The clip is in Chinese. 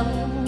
음